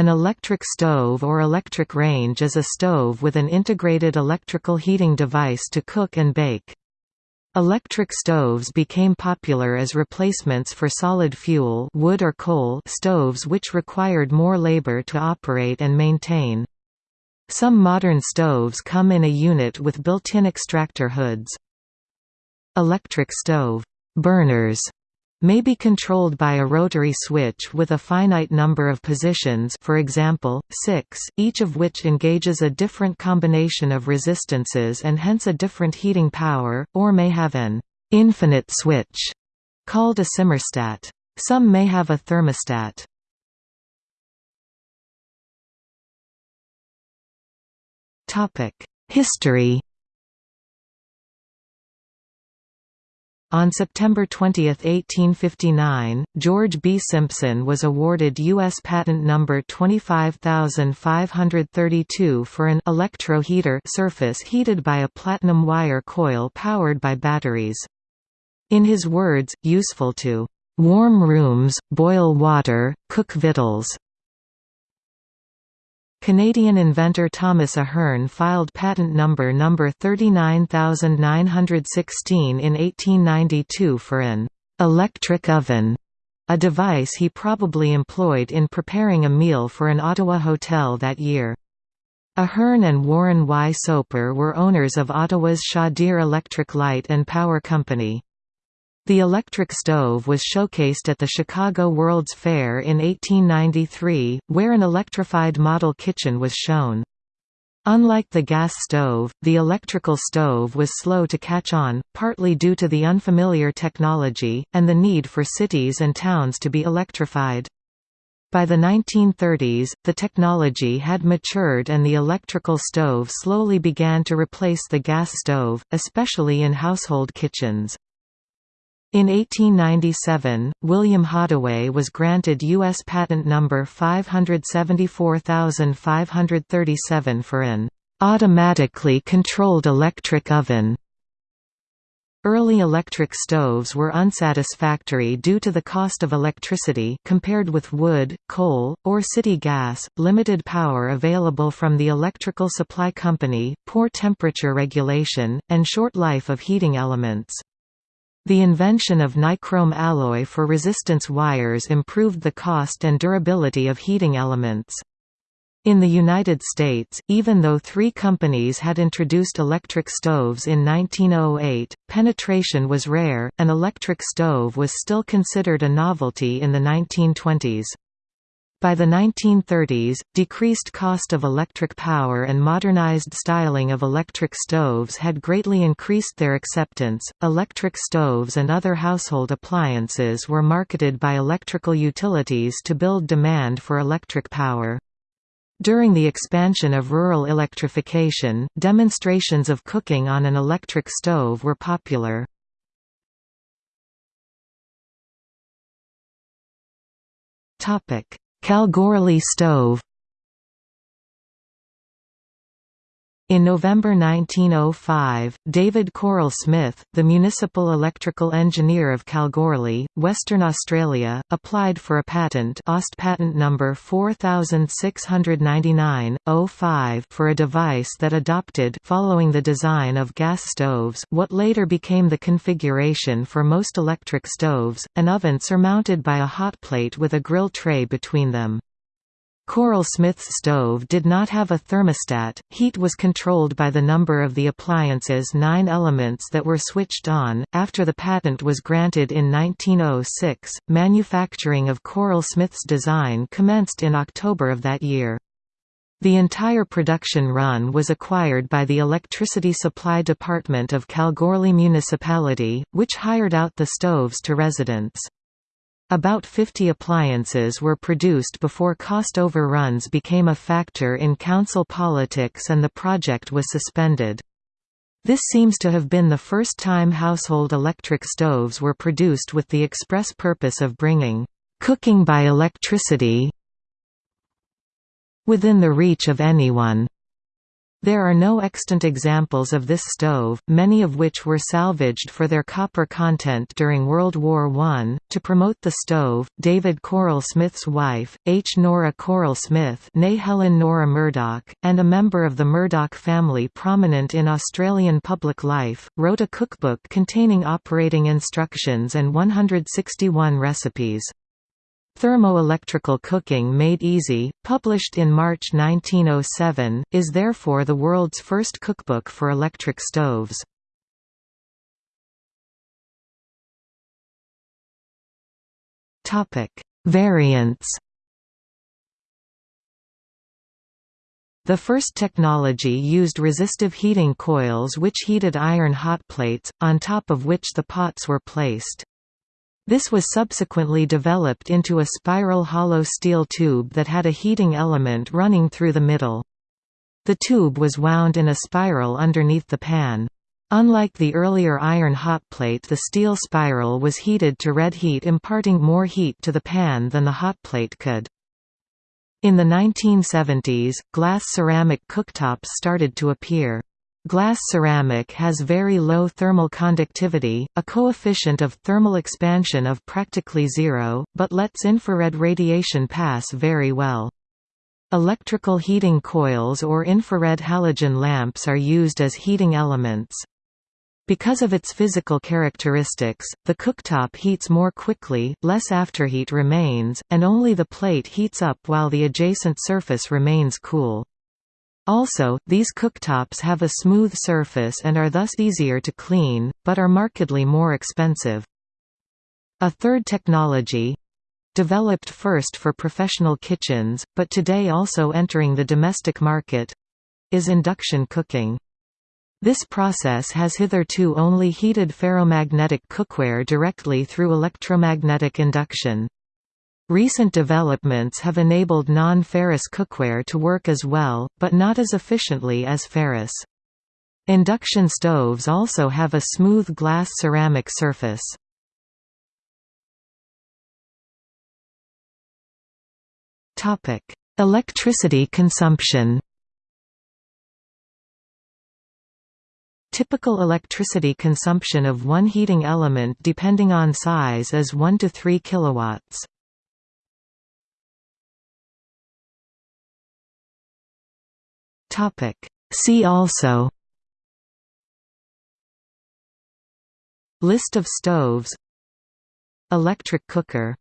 An electric stove or electric range is a stove with an integrated electrical heating device to cook and bake. Electric stoves became popular as replacements for solid fuel wood or coal stoves which required more labor to operate and maintain. Some modern stoves come in a unit with built-in extractor hoods. Electric stove burners may be controlled by a rotary switch with a finite number of positions for example, 6, each of which engages a different combination of resistances and hence a different heating power, or may have an «infinite switch» called a simmerstat. Some may have a thermostat. History On September 20, 1859, George B. Simpson was awarded U.S. Patent Number 25532 for an electro heater surface heated by a platinum wire coil powered by batteries. In his words, useful to "...warm rooms, boil water, cook victuals." Canadian inventor Thomas Ahearn filed patent number number 39916 in 1892 for an «electric oven», a device he probably employed in preparing a meal for an Ottawa hotel that year. Ahearn and Warren Y. Soper were owners of Ottawa's Chaudiere Electric Light and Power Company. The electric stove was showcased at the Chicago World's Fair in 1893, where an electrified model kitchen was shown. Unlike the gas stove, the electrical stove was slow to catch on, partly due to the unfamiliar technology, and the need for cities and towns to be electrified. By the 1930s, the technology had matured and the electrical stove slowly began to replace the gas stove, especially in household kitchens. In 1897, William Hadaway was granted U.S. Patent Number 574537 for an automatically controlled electric oven. Early electric stoves were unsatisfactory due to the cost of electricity compared with wood, coal, or city gas, limited power available from the electrical supply company, poor temperature regulation, and short life of heating elements. The invention of nichrome alloy for resistance wires improved the cost and durability of heating elements. In the United States, even though three companies had introduced electric stoves in 1908, penetration was rare, an electric stove was still considered a novelty in the 1920s. By the 1930s, decreased cost of electric power and modernized styling of electric stoves had greatly increased their acceptance. Electric stoves and other household appliances were marketed by electrical utilities to build demand for electric power. During the expansion of rural electrification, demonstrations of cooking on an electric stove were popular. Topic: Kalgoorlie stove In November 1905, David Curle Smith, the municipal electrical engineer of Kalgoorlie, Western Australia, applied for a patent OST patent number 4699-05 for a device that adopted following the design of gas stoves what later became the configuration for most electric stoves, an oven surmounted by a hot plate with a grill tray between them. Curle Smith's stove did not have a thermostat, heat was controlled by the number of the appliance's nine elements that were switched on. After the patent was granted in 1906, manufacturing of Curle Smith's design commenced in October of that year. The entire production run was acquired by the Electricity Supply Department of Kalgoorlie Municipality, which hired out the stoves to residents. About 50 appliances were produced before cost overruns became a factor in council politics and the project was suspended. This seems to have been the first time household electric stoves were produced with the express purpose of bringing cooking by electricity within the reach of anyone. There are no extant examples of this stove, many of which were salvaged for their copper content during World War I. To promote the stove, David Curle Smith's wife, H. Nora Curle Smith Helen Nora Murdoch, and a member of the Murdoch family prominent in Australian public life, wrote a cookbook containing operating instructions and 161 recipes. Thermoelectrical Cooking Made Easy, published in March 1907, is therefore the world's first cookbook for electric stoves. Variants The first technology used resistive heating coils which heated iron hot plates, on top of which the pots were placed. This was subsequently developed into a spiral hollow steel tube that had a heating element running through the middle. The tube was wound in a spiral underneath the pan. Unlike the earlier iron hot plate the steel spiral was heated to red heat imparting more heat to the pan than the hot plate could. In the 1970s, glass ceramic cooktops started to appear. Glass ceramic has very low thermal conductivity, a coefficient of thermal expansion of practically zero, but lets infrared radiation pass very well. Electrical heating coils or infrared halogen lamps are used as heating elements. Because of its physical characteristics, the cooktop heats more quickly, less afterheat remains, and only the plate heats up while the adjacent surface remains cool. Also, these cooktops have a smooth surface and are thus easier to clean, but are markedly more expensive. A third technology—developed first for professional kitchens, but today also entering the domestic market—is induction cooking. This process has hitherto only heated ferromagnetic cookware directly through electromagnetic induction. Recent developments have enabled non-ferrous cookware to work as well, but not as efficiently as ferrous. Induction stoves also have a smooth glass ceramic surface. Electricity consumption Typical electricity consumption of one heating element depending on size is 1 to 3 kilowatts. Topic. See also List of stoves Electric cooker